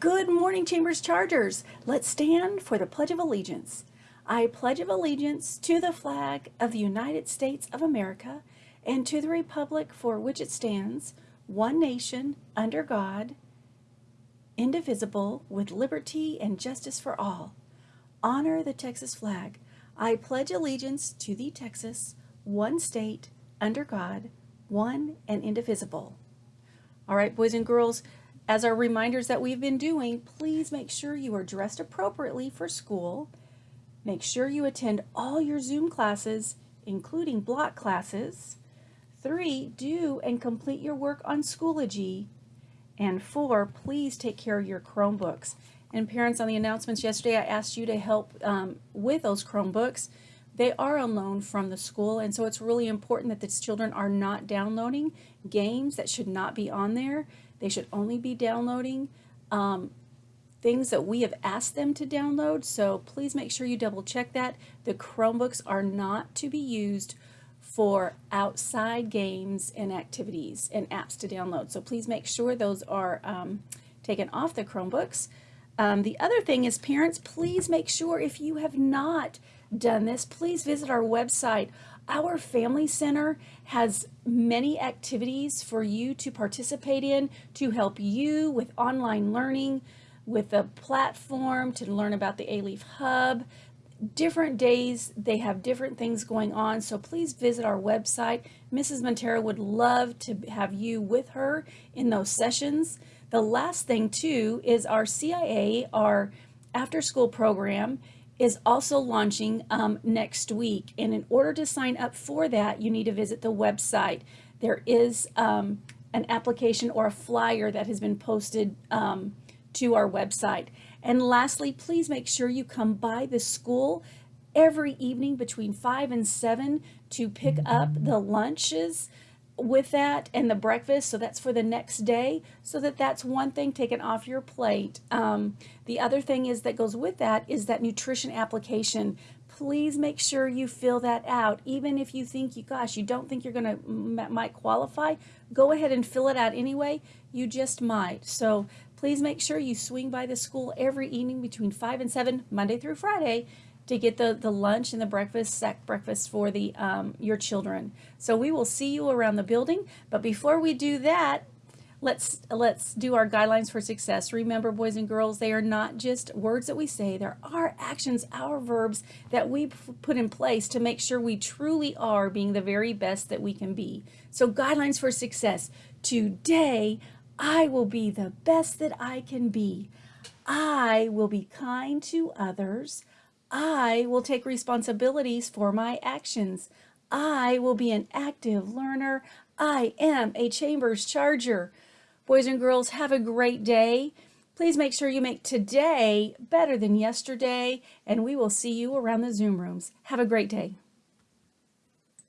Good morning, Chambers Chargers. Let's stand for the Pledge of Allegiance. I pledge of allegiance to the flag of the United States of America and to the republic for which it stands, one nation, under God, indivisible, with liberty and justice for all. Honor the Texas flag. I pledge allegiance to the Texas, one state, under God, one and indivisible. All right, boys and girls, as our reminders that we've been doing, please make sure you are dressed appropriately for school. Make sure you attend all your Zoom classes, including block classes. Three, do and complete your work on Schoology. And four, please take care of your Chromebooks. And parents, on the announcements yesterday, I asked you to help um, with those Chromebooks. They are on loan from the school, and so it's really important that these children are not downloading games that should not be on there. They should only be downloading um, things that we have asked them to download. So please make sure you double check that. The Chromebooks are not to be used for outside games and activities and apps to download. So please make sure those are um, taken off the Chromebooks. Um, the other thing is parents, please make sure if you have not done this, please visit our website. Our Family Center has many activities for you to participate in to help you with online learning, with a platform to learn about the A-Leaf Hub. Different days, they have different things going on, so please visit our website. Mrs. Montero would love to have you with her in those sessions. The last thing too is our CIA, our after school program is also launching um, next week. And in order to sign up for that, you need to visit the website. There is um, an application or a flyer that has been posted um, to our website. And lastly, please make sure you come by the school every evening between 5 and 7 to pick up the lunches with that and the breakfast so that's for the next day so that that's one thing taken off your plate. Um, the other thing is that goes with that is that nutrition application. Please make sure you fill that out. Even if you think you gosh you don't think you're gonna might qualify go ahead and fill it out anyway. You just might. So please make sure you swing by the school every evening between 5 and 7 Monday through Friday to get the, the lunch and the breakfast, sack breakfast for the um, your children. So we will see you around the building. But before we do that, let's let's do our guidelines for success. Remember, boys and girls, they are not just words that we say. There are actions, our verbs that we put in place to make sure we truly are being the very best that we can be. So guidelines for success. Today, I will be the best that I can be. I will be kind to others. I will take responsibilities for my actions. I will be an active learner. I am a Chambers Charger. Boys and girls, have a great day. Please make sure you make today better than yesterday, and we will see you around the Zoom rooms. Have a great day.